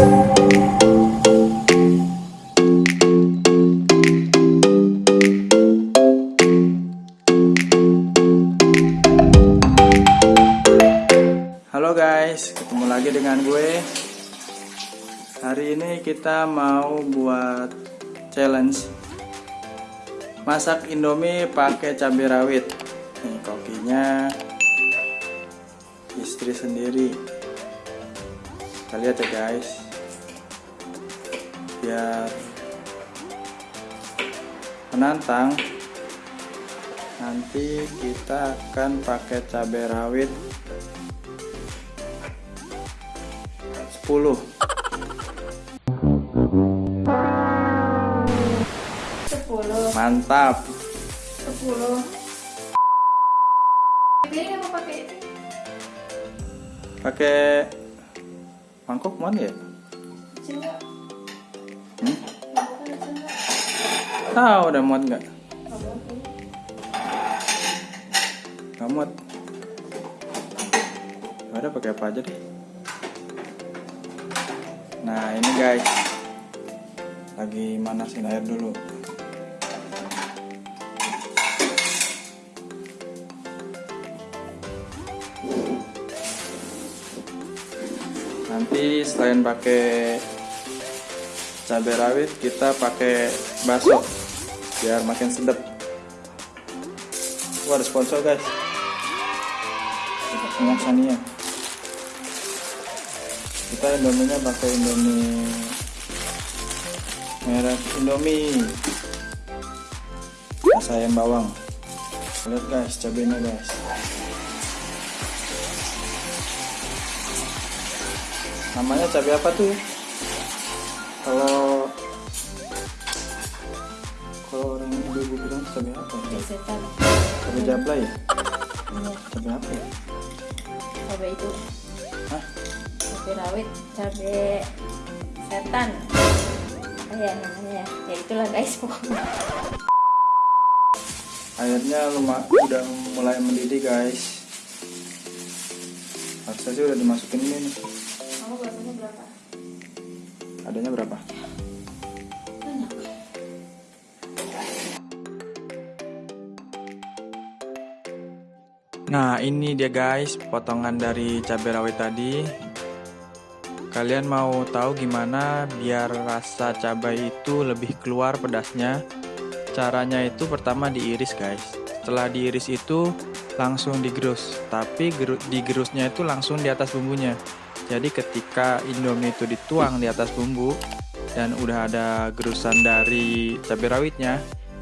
Halo guys, ketemu lagi dengan gue. Hari ini kita mau buat challenge masak Indomie pakai cabai rawit. Nih kokinya istri sendiri. Kita lihat ya guys. Biar menantang. Nanti kita akan pakai cabai rawit. 10 sepuluh. Mantap. Sepuluh. Piring apa pakai. Pakai mangkok mana ya? Kecil tahu udah muat nggak? Nggak muat. Ada pakai apa aja deh. Nah ini guys. Lagi manasin air dulu. Nanti selain pakai cabai rawit kita pakai bakso biar makin sedap. Wah ada sponsor guys. Minyak Sania Kita indominya pakai indomie Merek indomie. Ayam bawang. Lihat guys cabenya guys. Namanya cabai apa tuh? Kalau kalau cabai apa? Cabai setan. Cabai jablay ya? iya. Cabai apa ya? cabai itu. Hah? cabai rawit cabai setan. Apa ya namanya. Ya itulah guys pokoknya. Airnya luma, udah mulai mendidih guys. Harusnya sih udah dimasukin ini nih. Kamu berapa? Adanya berapa nah ini dia guys potongan dari cabai rawit tadi. Kalian mau tahu gimana biar rasa cabai itu lebih keluar pedasnya? Caranya itu pertama diiris guys. Setelah diiris itu langsung digerus. Tapi geru- digerusnya itu langsung di atas bumbunya. Jadi ketika indomie itu dituang di atas bumbu dan udah ada gerusan dari cabai rawitnya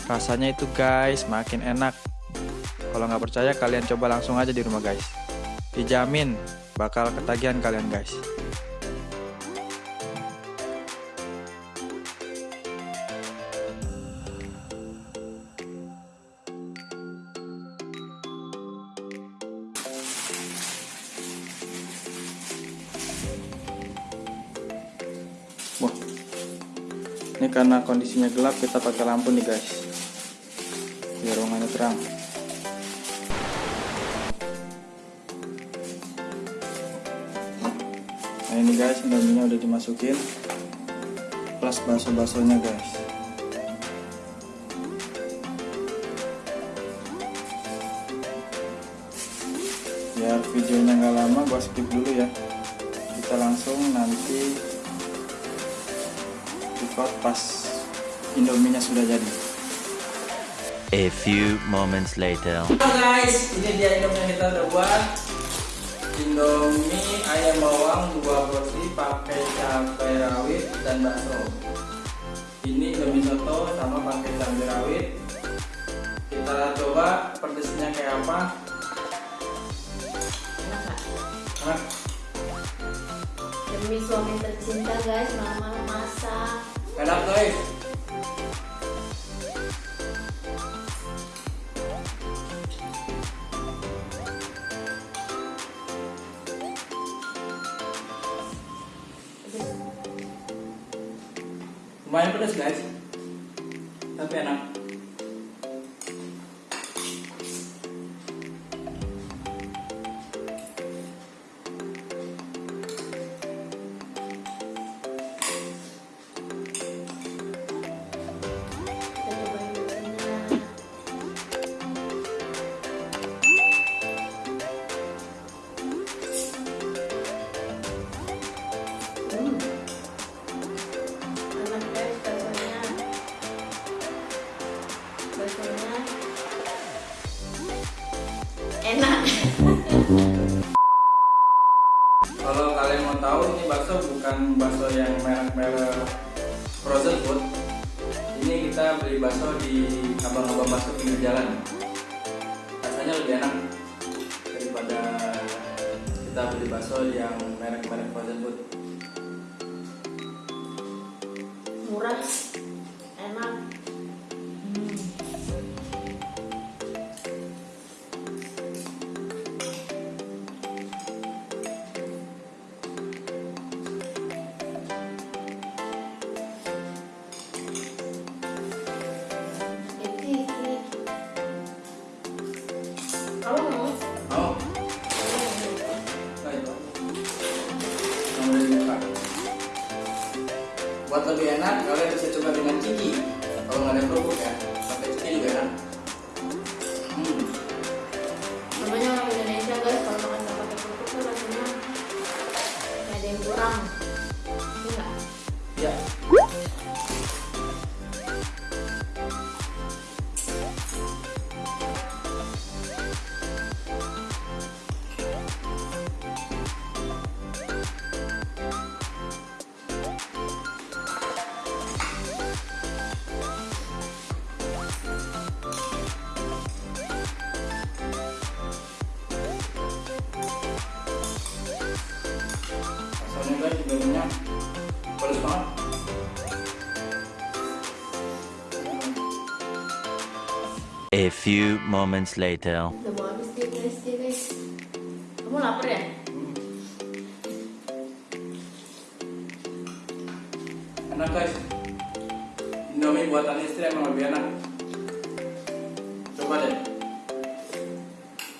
rasanya itu guys makin enak kalau nggak percaya kalian coba langsung aja di rumah guys. Dijamin bakal ketagihan kalian guys. Wah, ini karena kondisinya gelap kita pakai lampu nih guys, biar ruangannya terang. Ini guys, indominya udah dimasukin, plus bakso-baksonya guys. Biar videonya nggak lama, gua skip dulu ya. Kita langsung nanti record pas indominya sudah jadi. A few moments later. Halo guys, ini dia indomie yang kita udah buat. Indomie ayam bawang dua porsi pakai cabai rawit dan bakso. Ini indomie soto sama pakai cabai rawit. Kita coba pedesnya kayak apa. enak demi suami tercinta guys malam-malam masak Enak guys. Pedas guys. Tapi enak. enak. Kalau kalian mau tahu ini bakso bukan bakso yang merek-merek frozen food. Ini kita beli bakso di abang-abang bakso pinggir jalan. Rasanya lebih enak daripada kita beli bakso yang merek-merek frozen food. Murah. Buat lebih enak, kalian bisa coba dengan ciki. Kalau nggak ada kerupuk ya, Minyak pedas banget. A few moments later. udah mau habis dia guys dia guys kamu lapar ya? Enak guys. Indomie buatan istri emang lebih enak. Coba deh.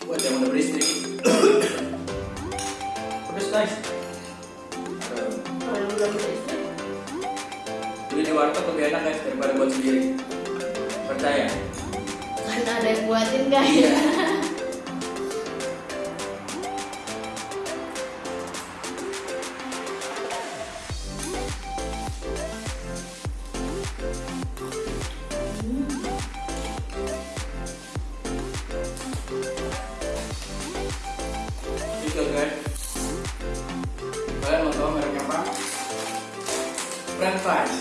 Buat yang udah beristri. Mereknya apa? French fries.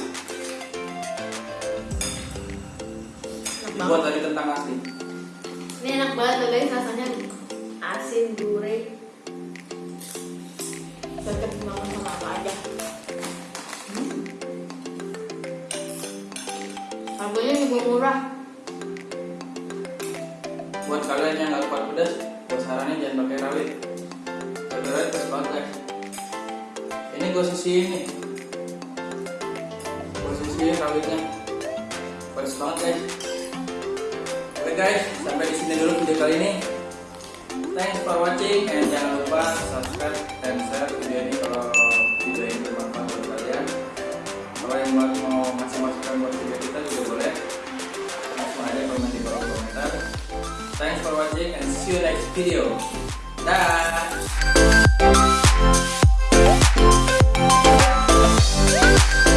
enak juga murah Buat kalian yang nggak kuat pedas, saranin jangan pakai rawit. Pakai rawit guys. Ini gue sisihin nih. Gue sisihin rawitnya. Pedas banget guys. Oke guys, sampai di sini dulu video kali ini. Thanks for watching and jangan lupa subscribe dan share video ini kalau video ini bermanfaat buat kalian. Kalau yang buat you next video. Dah.